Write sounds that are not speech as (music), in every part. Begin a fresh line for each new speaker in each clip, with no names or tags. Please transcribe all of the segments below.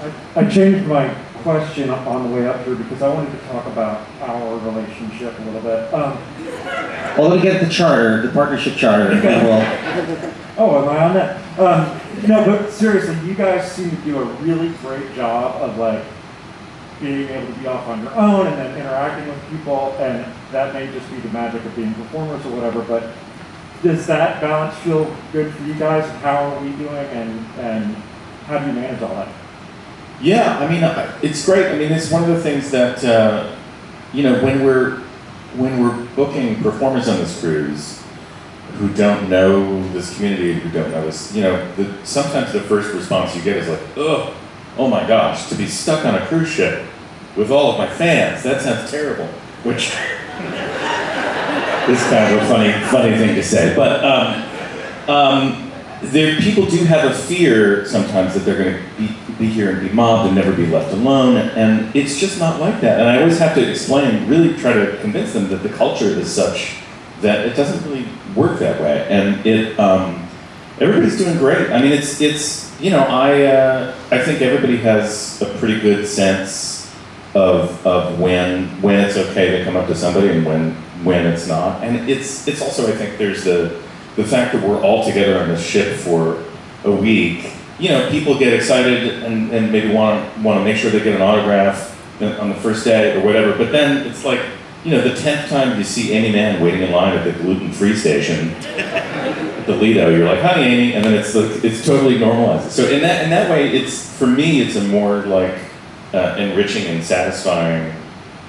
I, I changed my question on the way up here because I wanted to talk about our relationship a little bit. Um,
Well, let me get the charter, the partnership charter, and then we'll, (laughs)
oh, am I on that? Um, no, but seriously, you guys seem to do a really great job of like being able to be off on your own and then interacting with people, and that may just be the magic of being performers or whatever. But does that balance feel good for you guys? How are we doing, and and how do you manage all that?
Yeah, I mean, it's great. I mean, it's one of the things that uh, you know when we're when we're booking performers on this cruise who don't know this community, who don't know this, you know, the, sometimes the first response you get is like, "Ugh, oh my gosh, to be stuck on a cruise ship with all of my fans, that sounds terrible." Which (laughs) is kind of a funny funny thing to say, but. Um, um, there, people do have a fear sometimes that they're going to be, be here and be mobbed and never be left alone, and it's just not like that. And I always have to explain, really try to convince them that the culture is such that it doesn't really work that way. And it, um, everybody's doing great. I mean, it's it's you know, I uh, I think everybody has a pretty good sense of of when when it's okay to come up to somebody and when when it's not. And it's it's also I think there's the the fact that we're all together on the ship for a week, you know, people get excited and, and maybe want to want to make sure they get an autograph on the first day or whatever. But then it's like, you know, the tenth time you see Aimee Mann waiting in line at the gluten-free station at (laughs) the Lido, you're like, "Hi, Aimee," and then it's like, it's totally normalized. So in that in that way, it's for me, it's a more like uh, enriching and satisfying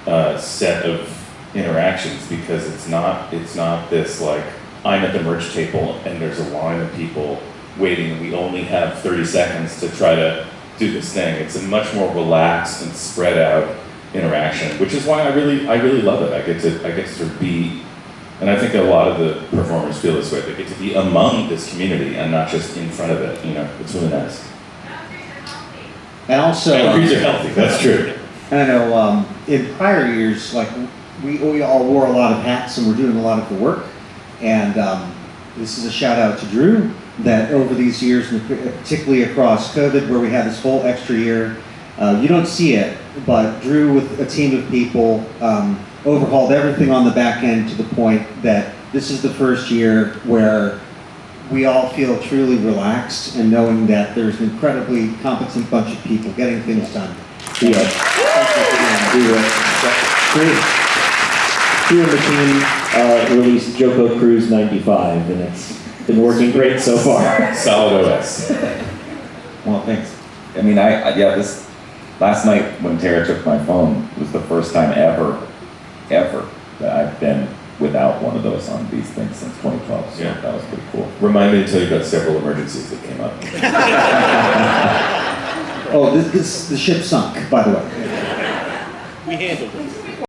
uh, set of interactions because it's not it's not this like I'm at the merch table and there's a line of people waiting and we only have 30 seconds to try to do this thing. It's a much more relaxed and spread out interaction, which is why I really I really love it. I get to I get to sort of be and I think a lot of the performers feel this way. They get to be among this community and not just in front of it. You know, it's really nice.
and also. Um,
are healthy. That's true.
And (laughs) I know um, in prior years, like we, we all wore a lot of hats and we're doing a lot of the work. And um, this is a shout out to Drew that over these years, particularly across COVID, where we had this whole extra year, uh, you don't see it, but Drew with a team of people um, overhauled everything on the back end to the point that this is the first year where we all feel truly relaxed and knowing that there's an incredibly competent bunch of people getting things done.
Yeah. Were, Drew, Drew and the team uh, released JoCo Cruise 95, and it's been working great so far. (laughs)
Solid OS.
Well, thanks.
I mean, I, I yeah, this last night when Tara took my phone was the first time ever, ever that I've been without one of those on these things since 2012. So
Yeah.
that was pretty cool.
Remind me to tell you about several emergencies that came up. (laughs)
Oh, this, this the ship sunk, by the way.
We handled it.